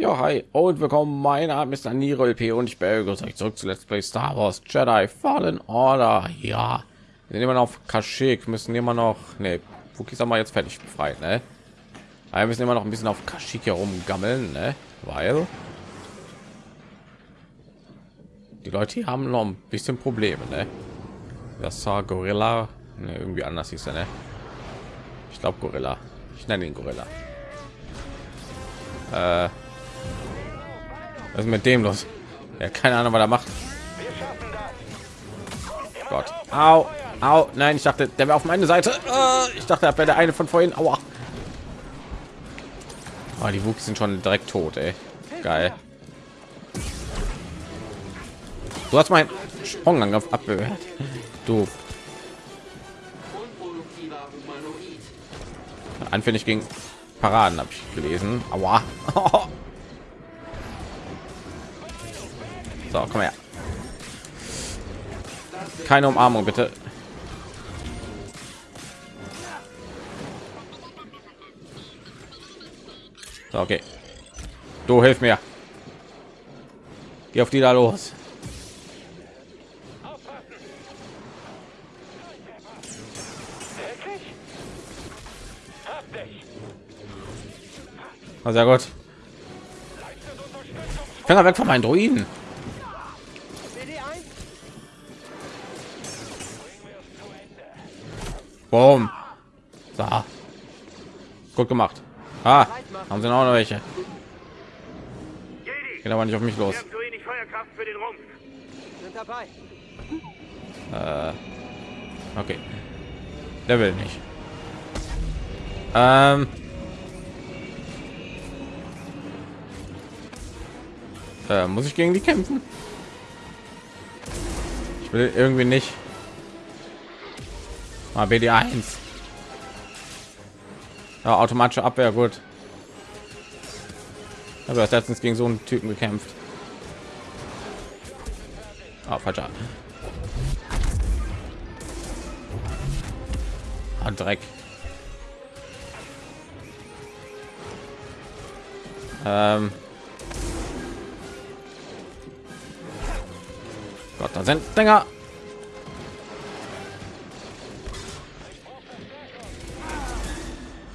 Ja, hi und willkommen. Mein Name ist Aniro LP und ich begrüße euch zurück zu Let's Play Star Wars Jedi Fallen Order. Ja, wir sind immer noch auf Kashyyyk, müssen immer noch, ne, Wookies haben wir jetzt fertig befreit, ne? Aber wir müssen immer noch ein bisschen auf Kashyyyk herumgammeln, ne? Weil die Leute haben noch ein bisschen Probleme, ne? Das war Gorilla, ne, irgendwie anders hieß er, ne? Ich glaube Gorilla. Ich nenne ihn Gorilla. Äh, was ist mit dem los? Ja, keine Ahnung, was er macht. Gott. Au, au. Nein, ich dachte, der wäre auf meine Seite. Äh, ich dachte, er wäre der eine von vorhin. Aua. Oh, die Wuchs sind schon direkt tot, ey. Geil. Du hast meinen Sprungangriff abgewehrt. Du. Anfällig gegen Paraden habe ich gelesen. Aua. So, komm her. Keine Umarmung, bitte. So, okay. Du hilf mir. Geh auf die da los. Sehr gut. Finger weg von meinen Druiden. Boom. So. Gut gemacht. Ah, haben sie noch welche. Geht aber nicht auf mich los. Äh, okay. Der will nicht. Ähm. Äh, muss ich gegen die kämpfen? Ich will irgendwie nicht. Ah, BD 1 ja, automatische Abwehr, gut. Aber das letztens gegen so einen Typen gekämpft. Ah, falscher. Ah, Dreck. Ähm. Gott, da sind Dinger.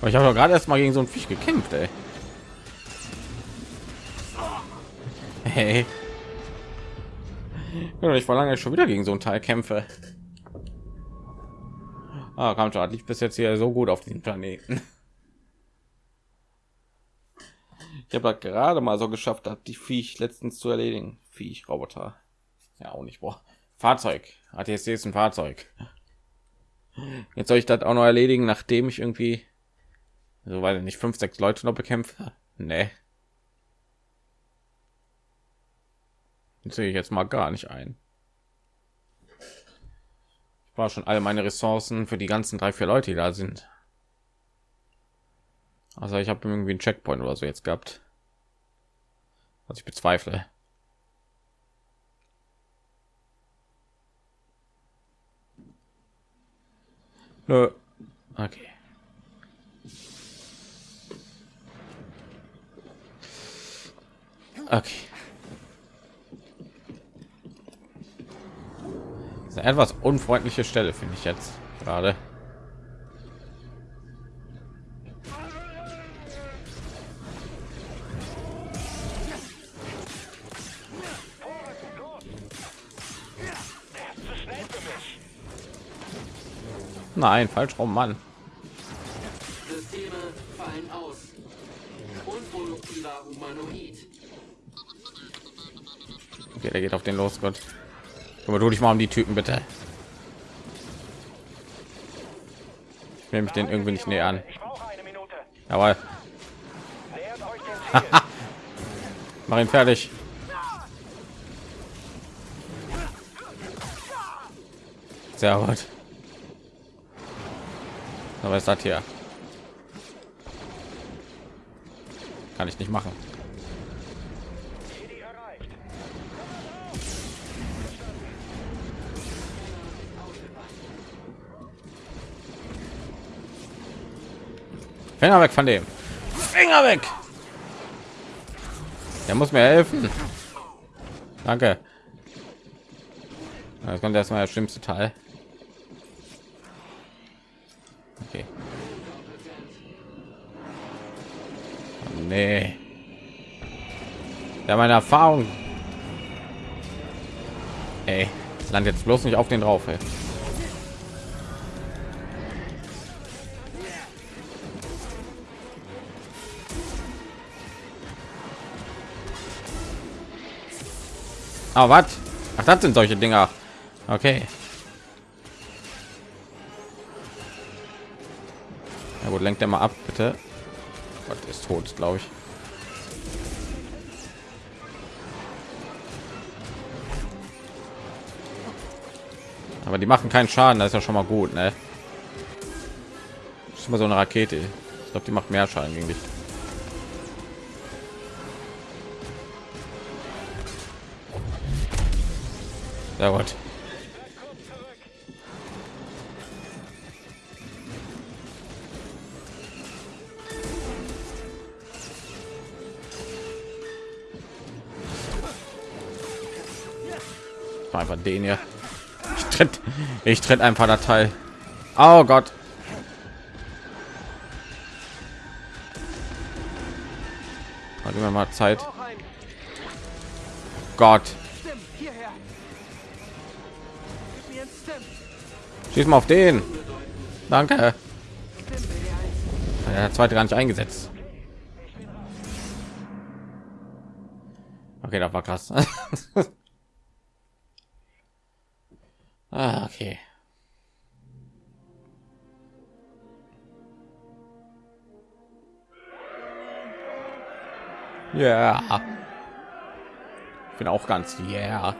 Ich habe gerade erst mal gegen so ein Fisch gekämpft, ey. Hey. Ich war lange schon wieder gegen so ein Teil kämpfe. Ah, kam schon, ich bis jetzt hier so gut auf diesem Planeten. Ich habe gerade mal so geschafft, hat die Viech letztens zu erledigen. Viech, Roboter. Ja, auch nicht. Boah. Fahrzeug. ATSC ist ein Fahrzeug. Jetzt soll ich das auch noch erledigen, nachdem ich irgendwie so weil nicht fünf sechs leute noch bekämpft? Nee. sehe ich jetzt mal gar nicht ein. Ich war schon alle meine ressourcen für die ganzen drei vier leute die da sind. Also ich habe irgendwie einen checkpoint oder so jetzt gehabt. Was ich bezweifle. Nö. okay Okay. Eine etwas unfreundliche Stelle, finde ich jetzt gerade. Nein, falsch rum, Mann. Der geht auf den los, Gott. Aber du dich mal um die Typen bitte. Ich nehme mich den irgendwie nicht näher an. Aber mach ihn fertig. Sehr gut. Aber ist das hier? Kann ich nicht machen. Finger weg von dem. Finger weg. Er muss mir helfen. Danke. Jetzt kommt erstmal der schlimmste Teil. Okay. Oh, nee. Ja, meine Erfahrung. Ey, land jetzt bloß nicht auf den drauf. Ey. Ah, was? Ach, das sind solche Dinger. Okay. Ja gut, lenkt er mal ab, bitte. Gott ist tot, glaube ich. Aber die machen keinen Schaden, das ist ja schon mal gut, ne? Das ist immer so eine Rakete. Ich glaube, die macht mehr Schaden gegen dich. Sehr. Einfach den hier. Ich tritt, ich tritt einfach der Teil. Oh Gott. Hat immer mal Zeit. Gott. Schieß mal auf den. Danke. Der zweite gar nicht eingesetzt. Okay, das war krass. ah, okay. Ja. Yeah. Ich bin auch ganz yeah.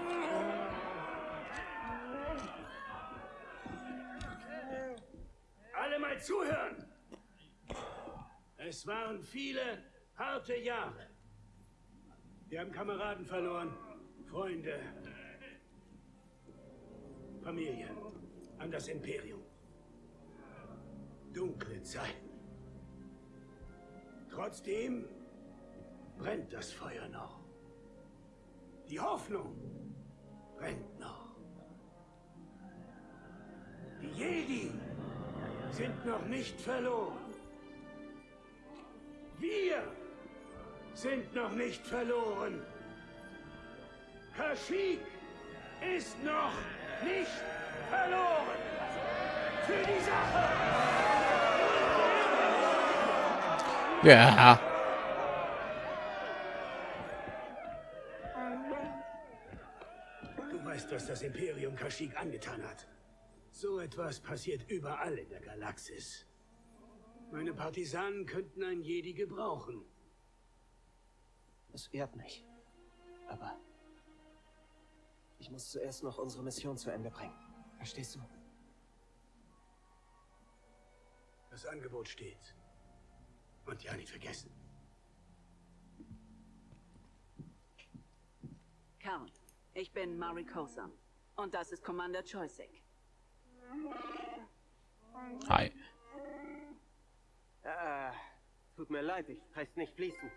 zuhören. Es waren viele harte Jahre. Wir haben Kameraden verloren, Freunde, Familien an das Imperium. Dunkle Zeiten. Trotzdem brennt das Feuer noch. Die Hoffnung brennt noch. Die Jedi sind noch nicht verloren. Wir sind noch nicht verloren. Kashyyyk ist noch nicht verloren. Für die Sache. Ja. Du weißt, was das Imperium Kashyyyk angetan hat. So etwas passiert überall in der Galaxis. Meine Partisanen könnten ein Jedi gebrauchen. Es ehrt mich. Aber ich muss zuerst noch unsere Mission zu Ende bringen. Verstehst du? Das Angebot steht. Und ja, nicht vergessen. Count, ich bin Mari Kosan. Und das ist Commander Choisik. Hi. Äh, tut mir leid, ich kann nicht fließen.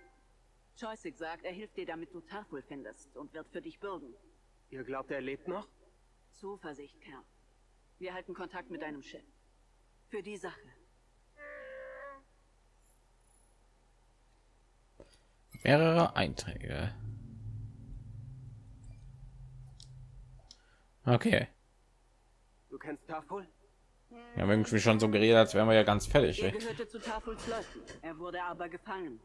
Choisik sagt, er hilft dir, damit du Tafel findest und wird für dich bürgen. Ihr glaubt, er lebt noch? Zuversicht, Kerl. Wir halten Kontakt mit deinem Schiff. Für die Sache. Mehrere Einträge. Okay. Du kennst Tafel? Wir haben irgendwie schon so geredet, als wären wir ja ganz fertig. Er gehörte zu Tafuls Leuten. Er wurde aber gefangen.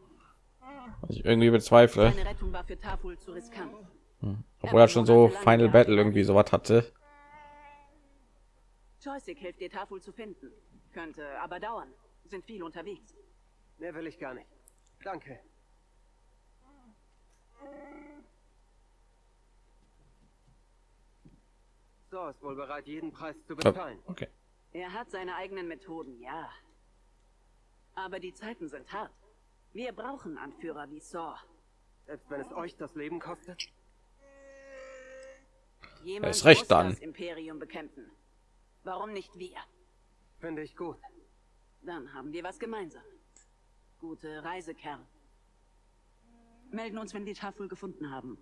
Was ich irgendwie bezweifle. Seine Rettung war für zu riskant. Hm. Obwohl er schon so Final Battle irgendwie so was hatte. Joystick hilft dir Tafel zu finden. Könnte aber dauern. Sind viel unterwegs. Mehr will ich gar nicht. Danke. So, ist wohl bereit, jeden Preis zu bezahlen. Okay. Er hat seine eigenen Methoden, ja. Aber die Zeiten sind hart. Wir brauchen Anführer wie Saw. Selbst wenn es euch das Leben kostet? Jemand ist recht muss dann. das Imperium bekämpfen. Warum nicht wir? Finde ich gut. Dann haben wir was gemeinsam. Gute Reise, Kerl. Melden uns, wenn wir die Tafel gefunden haben.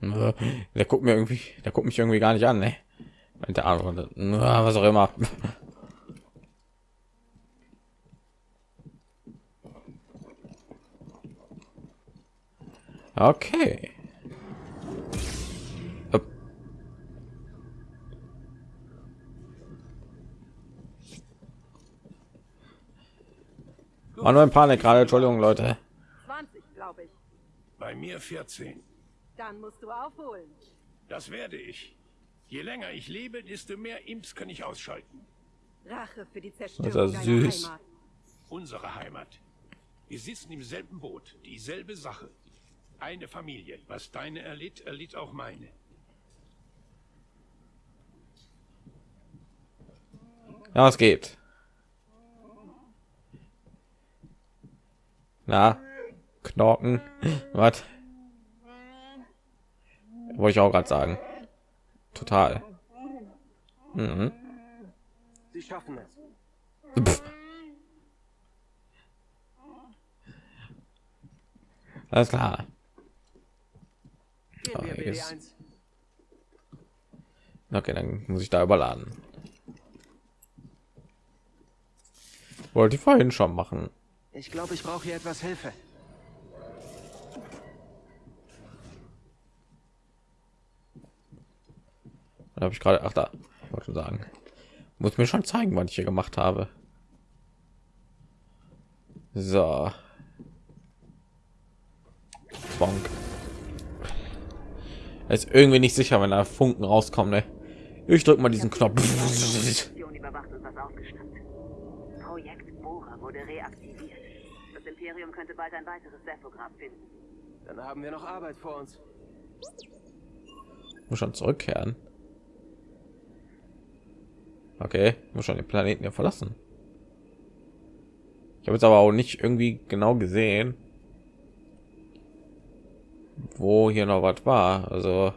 Der guckt mir irgendwie, der guckt mich irgendwie gar nicht an, ne? Der Arme, was auch immer. Okay. War nur ein Panik gerade, Entschuldigung, Leute. 20, glaube ich. Bei mir 14. Dann musst du aufholen. Das werde ich. Je länger ich lebe, desto mehr Imps kann ich ausschalten. Rache für die Das ist Zerstörung deiner süß. Heimat. Unsere Heimat. Wir sitzen im selben Boot, dieselbe Sache. Eine Familie. Was deine erlitt, erlitt auch meine. Ja, es geht. Na, Knorken. Was? Wollte ich auch gerade sagen. Total. Mhm. Sie schaffen es. Pff. Alles klar. BD1. Okay, dann muss ich da überladen. Wollte ich vorhin schon machen. Ich glaube, ich brauche hier etwas Hilfe. Da habe ich gerade, ach da, ich wollte schon sagen, muss mir schon zeigen, was ich hier gemacht habe. So. Bonk. Er ist irgendwie nicht sicher, wenn da Funken rauskommen. Ne? Ich drück mal diesen Knopf. Projekt Bohrer wurde reaktiviert. Das Imperium könnte bald ein weiteres Sephograph finden. Dann haben wir noch Arbeit vor uns. Muss schon zurückkehren. Okay, muss schon den Planeten hier verlassen. Ich habe jetzt aber auch nicht irgendwie genau gesehen, wo hier noch was war. Also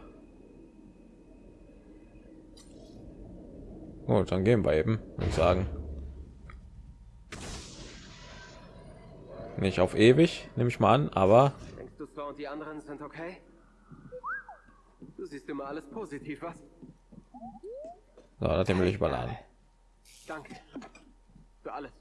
gut, dann gehen wir eben, ich sagen. Nicht auf ewig, nehme ich mal an, aber und die anderen sind okay? Du siehst immer alles positiv, was? So, das will ich überladen. Danke. Für alles.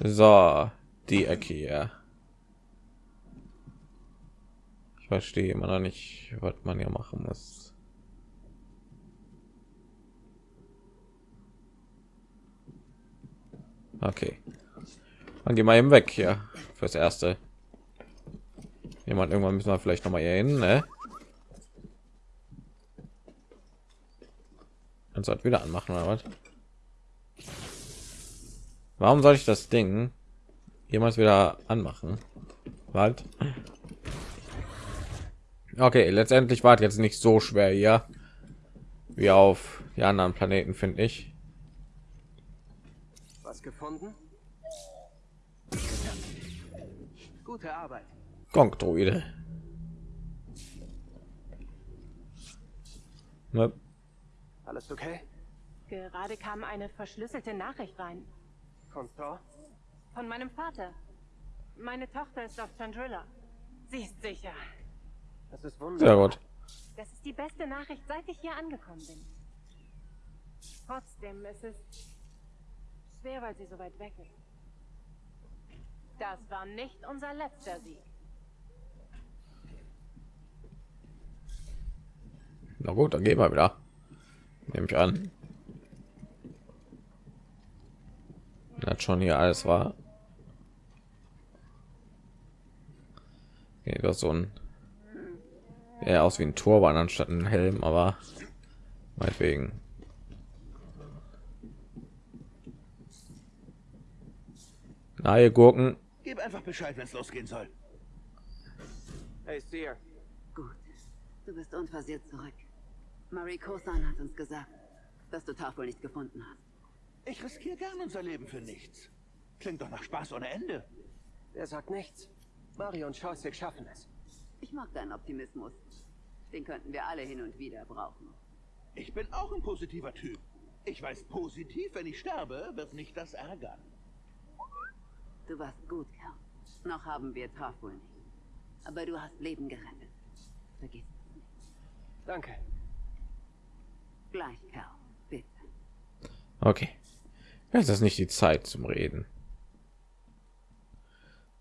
So, die Ecke hier. Ich verstehe immer noch nicht, was man hier machen muss. Okay. Dann gehen wir eben weg hier fürs erste. Jemand irgendwann müssen wir vielleicht noch mal hier hin, ne? Du das wieder anmachen oder was? Warum soll ich das Ding jemals wieder anmachen? Halt. Okay, letztendlich war jetzt nicht so schwer hier wie auf die anderen Planeten, finde ich. Was gefunden? Gute Arbeit. Gong-Droide. Ne? Alles okay? Gerade kam eine verschlüsselte Nachricht rein. Von Thor? Von meinem Vater. Meine Tochter ist auf Chandrilla. Sie ist sicher. Das ist Sehr wunderbar. gut. Das ist die beste Nachricht, seit ich hier angekommen bin. Trotzdem ist es schwer, weil sie so weit weg ist. Das war nicht unser letzter Sieg. Na gut, dann gehen wir wieder. Nehme ich an. Das schon hier alles war. Okay, das so ein eher aus wie ein Turban anstatt ein Helm, aber meinetwegen. Na, ihr Gurken. Gib einfach Bescheid, wenn es losgehen soll. Hey, Seer. Gut. Du bist unversehrt zurück. Marie Kosan hat uns gesagt, dass du Tafel nicht gefunden hast. Ich riskiere gern unser Leben für nichts. Klingt doch nach Spaß ohne Ende. Er sagt nichts. Mario und Scheußig schaffen es. Ich mag deinen Optimismus. Den könnten wir alle hin und wieder brauchen. Ich bin auch ein positiver Typ. Ich weiß positiv, wenn ich sterbe, wird mich das ärgern. Du warst gut, Kerl. Noch haben wir Taf wohl nicht. Aber du hast Leben gerettet. Vergiss es nicht. Danke. Gleich, Kerl. Bitte. Okay. Jetzt ist nicht die Zeit zum Reden.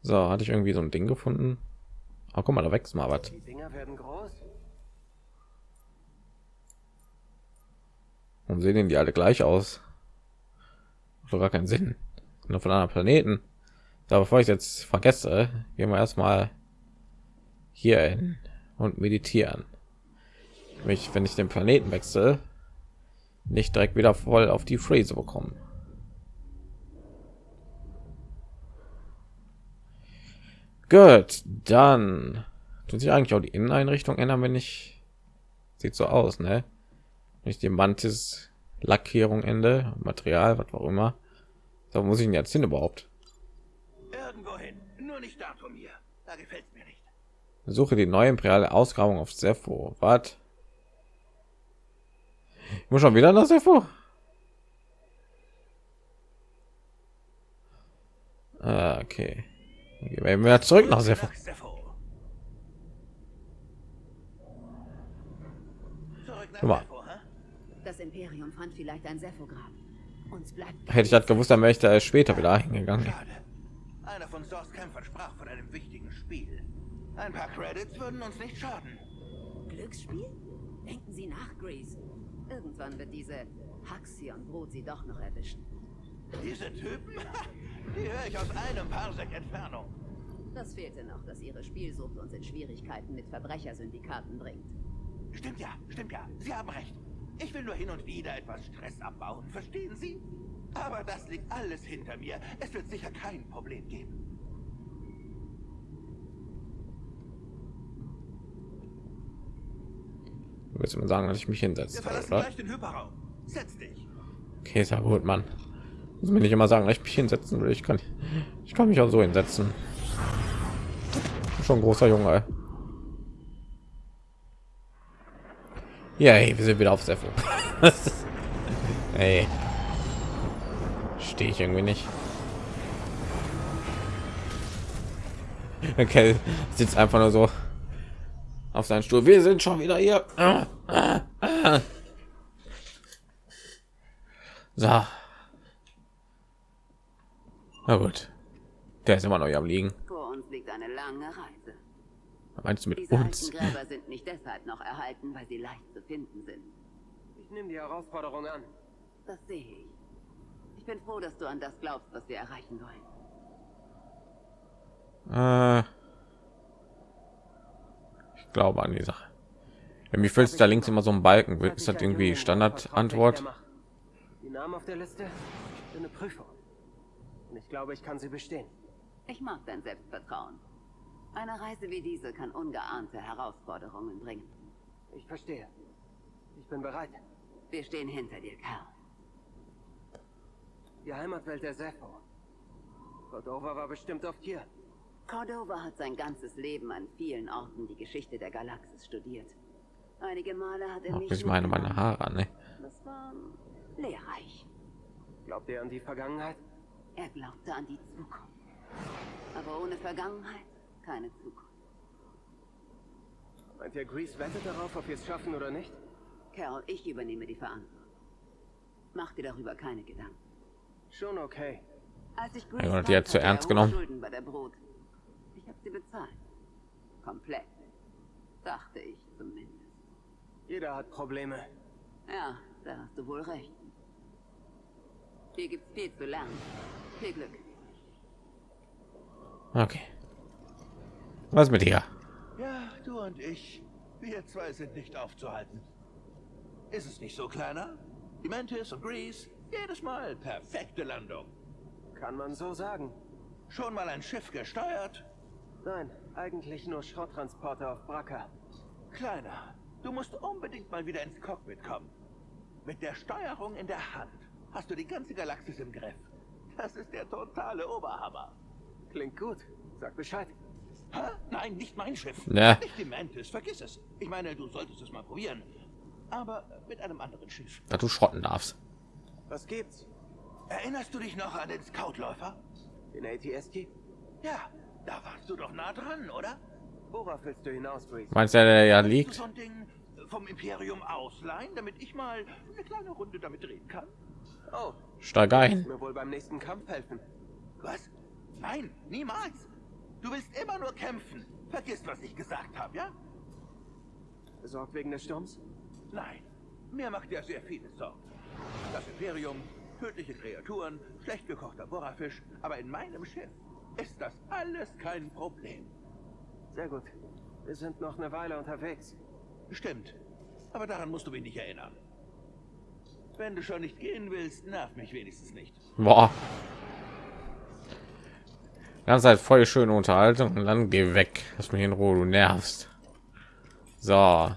So, hatte ich irgendwie so ein Ding gefunden? Oh, guck mal, da wächst mal was. Die Dinger werden groß. Warum sehen denn die alle gleich aus? Macht doch gar keinen Sinn. Nur von anderen Planeten. So, bevor ich jetzt vergesse, gehen wir erstmal hier hin und meditieren. Mich, wenn ich den Planeten wechsle, nicht direkt wieder voll auf die Phrase bekommen. Gut, dann tut sich eigentlich auch die Inneneinrichtung ändern, wenn ich sieht so aus, ne? Nicht die Mantis Lackierung Ende, Material, was auch immer. Da muss ich ihn jetzt hin überhaupt. Irgendwo hin. Nur nicht da von mir. Da gefällt mir nicht. Suche die neue imperiale Ausgrabung auf Sepho. Was? Ich muss schon wieder nach Sepho. Ah, okay. Gehen wir wieder zurück nach Sepho. Mal. Das Imperium fand vielleicht ein Sephograb. Uns bleibt Hätte ich das gewusst, dann wäre ich da später wieder hingegangen. Einer von Source Kämpfern sprach von einem wichtigen Spiel. Ein paar Credits würden uns nicht schaden. Glücksspiel? Denken Sie nach, Grease. Irgendwann wird diese Haxion-Brut Sie doch noch erwischen. Diese Typen, die höre ich aus einem Parsec Entfernung. Das fehlte noch, dass Ihre Spielsucht uns in Schwierigkeiten mit Verbrechersyndikaten bringt. Stimmt ja, stimmt ja. Sie haben recht. Ich will nur hin und wieder etwas Stress abbauen, verstehen Sie? Aber das liegt alles hinter mir. Es wird sicher kein Problem geben. Du willst mir sagen, dass ich mich hinsetze. Okay, ist ja gut, Mann. Muss mir nicht immer sagen, dass ich mich hinsetzen will. Ich kann, ich kann mich auch so hinsetzen. Schon ein großer Junge. Ja, hey, wir sind wieder auf Sepho. hey. Stehe ich irgendwie nicht. Okay, sitzt einfach nur so auf seinen Stuhl. Wir sind schon wieder hier. So. Na gut. Der ist immer noch hier am liegen. Vor uns liegt eine lange Reise. Was Meinst du mit Diese uns? alten Gräber sind nicht deshalb noch erhalten, weil sie leicht zu finden sind. Ich nehme die Herausforderung an. Das sehe ich. Ich bin froh, dass du an das glaubst, was wir erreichen wollen. Äh, glaube an die Sache. Irgendwie füllt da links immer so ein Balken. Ist das irgendwie Standardantwort? Die Namen auf der Liste? Für eine Prüfung. Und ich glaube, ich kann sie bestehen. Ich mag dein Selbstvertrauen. Eine Reise wie diese kann ungeahnte Herausforderungen bringen. Ich verstehe. Ich bin bereit. Wir stehen hinter dir, Kerl. Die Heimatwelt der Sepho. Cordova war bestimmt oft hier. Cordova hat sein ganzes Leben an vielen Orten die Geschichte der Galaxis studiert. Einige Male hat er mich ich meine meine. Haare, ne? Das war lehrreich. Glaubt ihr an die Vergangenheit? Er glaubte an die Zukunft. Aber ohne Vergangenheit keine Zukunft. Meint ihr, Grease wettet darauf, ob wir es schaffen oder nicht? Carol, ich übernehme die Verantwortung. Mach dir darüber keine Gedanken. Schon okay. Als ich Ja, Grease die hat zu er ernst genommen. Schulden bei der Brut. Ich habe sie bezahlt. Komplett. Dachte ich zumindest. Jeder hat Probleme. Ja, da hast du wohl recht. Hier gibt's viel zu lernen. Viel Glück. Okay. Was mit dir? Ja, du und ich. Wir zwei sind nicht aufzuhalten. Ist es nicht so, Kleiner? Die Mantis und Grease, jedes Mal perfekte Landung. Kann man so sagen. Schon mal ein Schiff gesteuert? Nein, eigentlich nur Schrotttransporter auf Bracker. Kleiner, du musst unbedingt mal wieder ins Cockpit kommen. Mit der Steuerung in der Hand hast du die ganze Galaxis im Griff. Das ist der totale Oberhammer. Klingt gut. Sag Bescheid. Hä? Nein, nicht mein Schiff. Ne. Nicht die Mantis, vergiss es. Ich meine, du solltest es mal probieren. Aber mit einem anderen Schiff. Dass du schrotten darfst. Was gibt's? Erinnerst du dich noch an den Scoutläufer? Den ATST? Ja, da warst du doch nah dran, oder? Worauf willst du hinaus, Reese? Meinst du, der ja liegt? so ein Ding vom Imperium ausleihen, damit ich mal eine kleine Runde damit drehen kann? Oh, Steig ein. mir wohl beim nächsten Kampf helfen. Was? Nein, niemals. Du willst immer nur kämpfen. Vergiss, was ich gesagt habe, ja? Besorgt wegen des Sturms? Nein, mir macht er sehr viele Sorgen. Das Imperium, tödliche Kreaturen, schlecht gekochter Borafisch, aber in meinem Schiff ist das alles kein Problem. Sehr gut. Wir sind noch eine Weile unterwegs. Stimmt, aber daran musst du mich nicht erinnern. Wenn du schon nicht gehen willst, nerv mich wenigstens nicht. Boah. Ganz halt voll schöne Unterhaltung und dann geh weg. Lass mich in Ruhe, du nervst. So.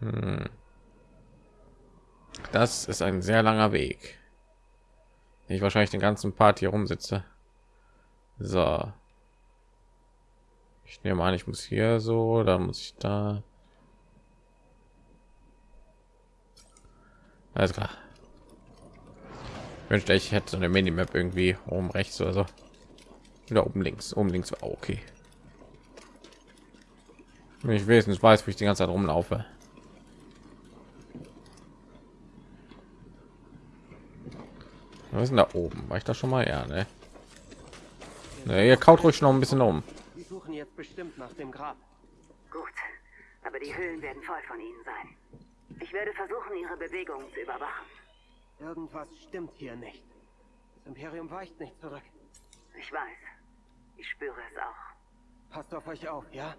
Hm. Das ist ein sehr langer Weg. Ich wahrscheinlich den ganzen Part hier rumsitze. So. Ich nehme an, ich muss hier so, da muss ich da. Alles klar. Ich wünschte, ich hätte so eine Minimap irgendwie oben rechts oder so. Oder oben links. Oben links war okay. Wenn ich wenigstens weiß, wo ich die ganze Zeit rumlaufe. Was ist denn da oben? War ich da schon mal? Ja, ne? ne ihr kaut ruhig noch ein bisschen um. Wir suchen jetzt bestimmt nach dem Grab. Gut, aber die Höhlen werden voll von ihnen sein. Ich werde versuchen, ihre Bewegungen zu überwachen. Irgendwas stimmt hier nicht. Das Imperium weicht nicht zurück. Ich weiß. Ich spüre es auch. Passt auf euch auf, ja?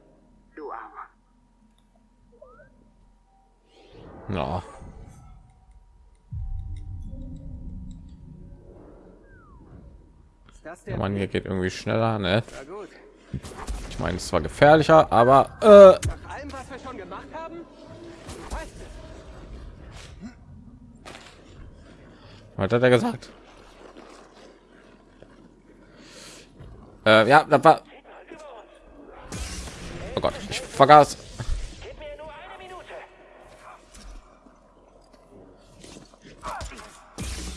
Du auch. Ist Mann hier geht irgendwie schneller, ne? Ich meine, es war gefährlicher, aber äh, Nach allem, was wir schon gemacht haben? Du weißt es. was hat er gesagt? Äh, ja, das war. Oh Gott, ich vergaß.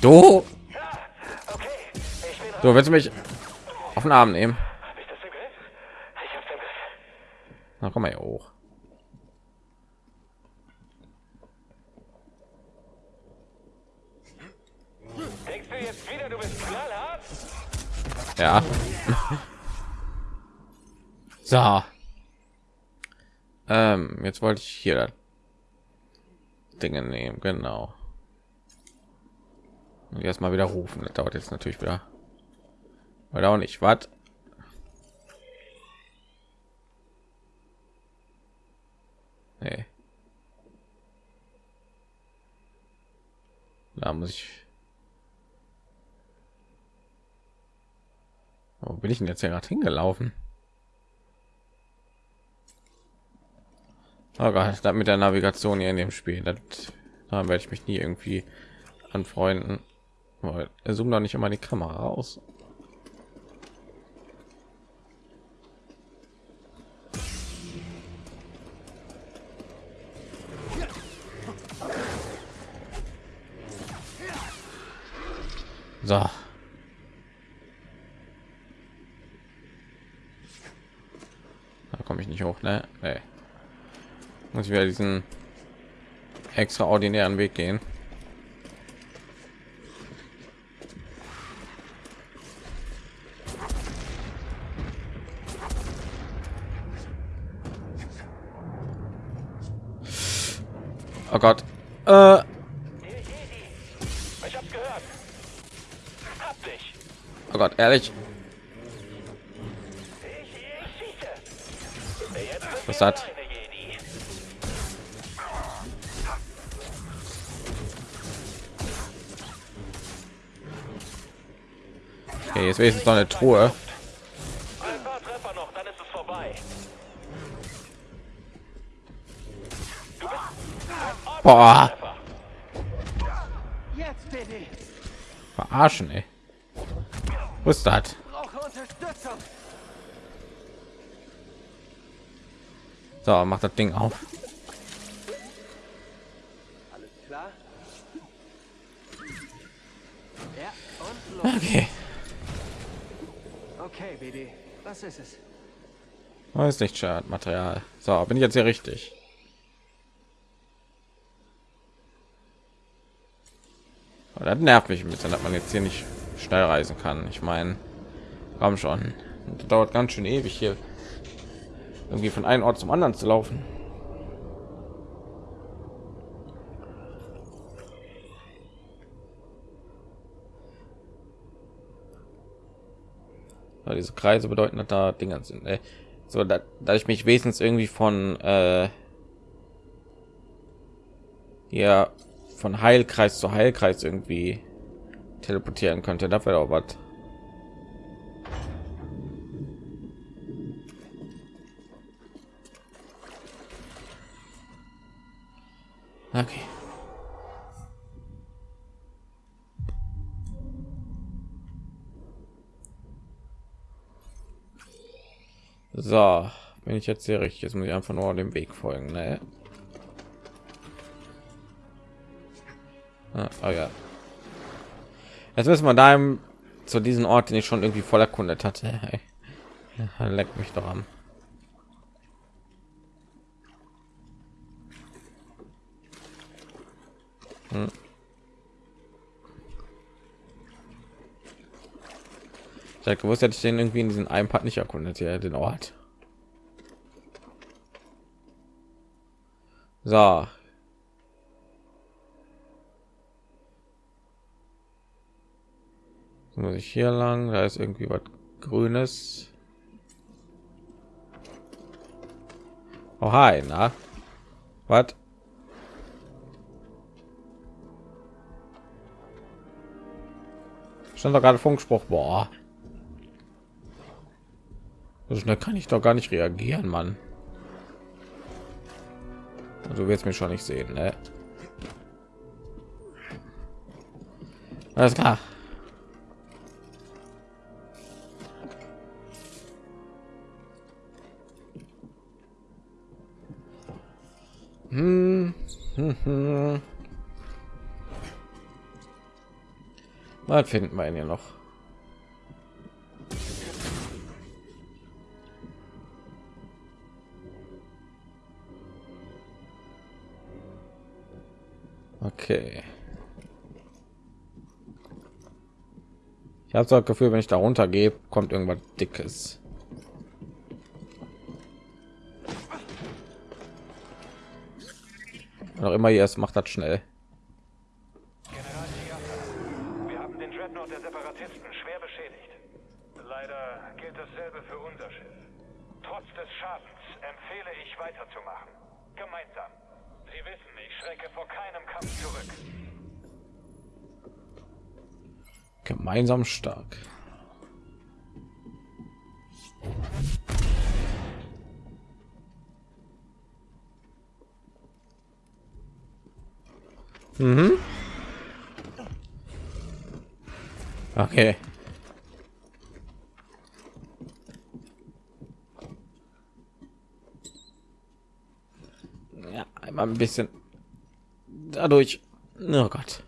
Du, du willst du mich auf den Arm nehmen? Na komm mal hier hoch. Denkst du jetzt wieder, du bist knallhart? Ja. so. Ähm, jetzt wollte ich hier Dinge nehmen, genau. Und erstmal wieder rufen. Das dauert jetzt natürlich wieder. Oder auch nicht. Was? Nee. Da muss ich. Wo bin ich denn jetzt hier gerade hingelaufen? Oh Gott, das mit der Navigation hier in dem Spiel, das, da werde ich mich nie irgendwie anfreunden. Aber Er zoomt doch nicht immer die Kamera aus. So. Da komme ich nicht hoch, ne? Nee. Muss ich wieder diesen extraordinären Weg gehen. Oh Gott. Äh, oh Gott, ehrlich. Was hat? Okay, jetzt wenigstens noch eine Truhe. Ein paar Treffer noch, dann ist es vorbei. Boah, verarschen, ey. Was ist das? So, macht das Ding auf. alles Okay. Okay, BD. Was ist es? Oh, ist nicht Schadmaterial. So, bin ich jetzt hier richtig? Oh, das nervt mich ein bisschen, dass man jetzt hier nicht schnell reisen kann. Ich meine, komm schon. Das dauert ganz schön ewig hier irgendwie von einem Ort zum anderen zu laufen. Diese Kreise bedeuten, dass da Dinger sind. Ey. So, da, da ich mich wesentlich irgendwie von äh, ja von Heilkreis zu Heilkreis irgendwie teleportieren könnte, da wäre auch was. Okay. So, bin ich jetzt sehr richtig. Jetzt muss ich einfach nur dem Weg folgen. Ne? Ah, oh ja. Jetzt müssen wir da zu diesem Ort, den ich schon irgendwie voll erkundet hatte. Hey. Ja, leck mich doch am. Hm. Ich hätte gewusst, hätte ich den irgendwie in diesen einen Part nicht erkundet, hier den Ort. So. Muss ich hier lang, da ist irgendwie was Grünes. Oh hi, na? Was? Stand doch gerade Funkspruch. Boah. So schnell kann ich doch gar nicht reagieren, Mann. Du wirst mich schon nicht sehen, ne? Alles klar. Hm. Hm, hm. Finden wir ihn ja noch? Okay. Ich habe das Gefühl, wenn ich da runter gehe, kommt irgendwas Dickes. Noch immer jetzt macht das schnell. General wir haben den Dreadnought der Separatisten schwer beschädigt. Leider gilt dasselbe für unser Schiff. Trotz des Schadens empfehle ich weiterzumachen. Gemeinsam. Sie wissen, ich schrecke vor keinem Kampf zurück. Gemeinsam stark. Mhm. Okay. Ja, einmal ein bisschen dadurch. Oh Gott.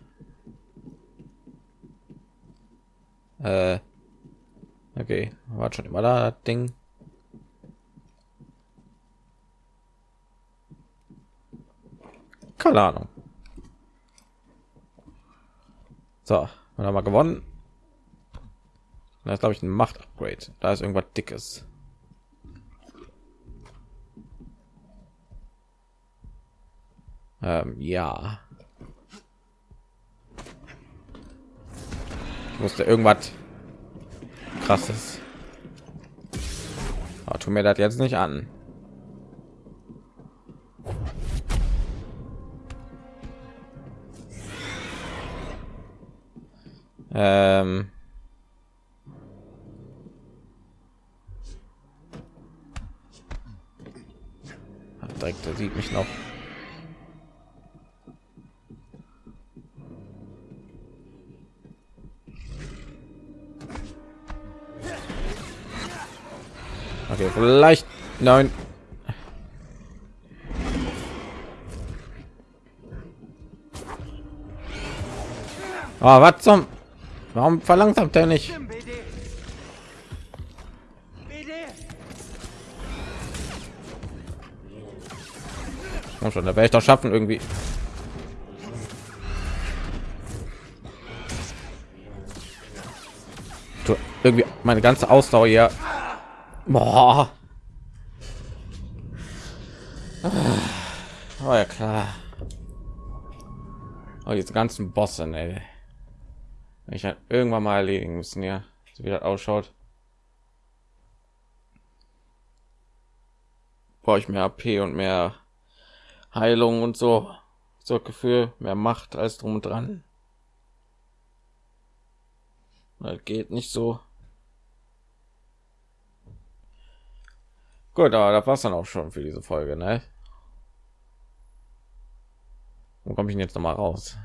Äh. Okay, war schon immer da das Ding. Keine Ahnung. So, wir haben wir gewonnen. Da ist glaube ich ein Macht-Upgrade. Da ist irgendwas Dickes. Ähm, ja. Ich musste irgendwas krasses. Aber tu mir das jetzt nicht an. Ähm. Direkt, der sieht mich noch. Okay, vielleicht nein. Oh, was zum? Warum verlangsamt er nicht? Komm schon, da werde ich doch schaffen irgendwie. Du, irgendwie meine ganze Ausdauer hier. Boah. Oh ja klar. Oh, jetzt ganzen Bosse, ey. Ich halt irgendwann mal erledigen müssen, ja. So wie das ausschaut. Brauche ich mehr AP und mehr Heilung und so. So Gefühl, mehr Macht als drum und dran. Das geht nicht so. Gut, aber das war's dann auch schon für diese Folge, ne? Wo komme ich denn jetzt noch mal raus?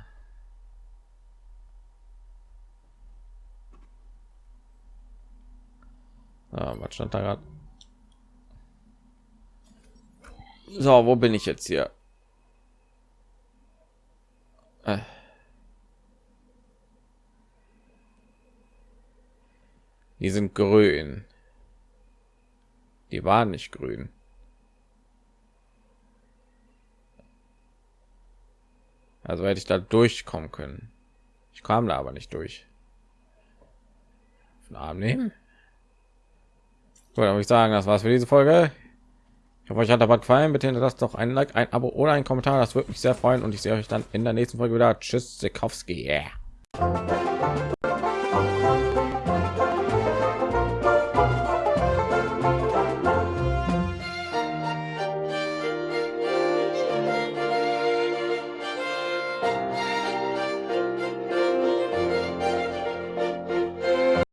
Ah, was stand da gerade? So, wo bin ich jetzt hier? Äh. Die sind grün. Die waren nicht grün. Also hätte ich da durchkommen können. Ich kam da aber nicht durch. Von Arm nehmen. Gut, dann ich sagen, das war's für diese Folge. Ich hoffe, euch hat aber gefallen. Bitte hinterlasst doch ein Like, ein Abo oder ein Kommentar. Das würde mich sehr freuen. Und ich sehe euch dann in der nächsten Folge wieder. Tschüss, Sikowski. Yeah.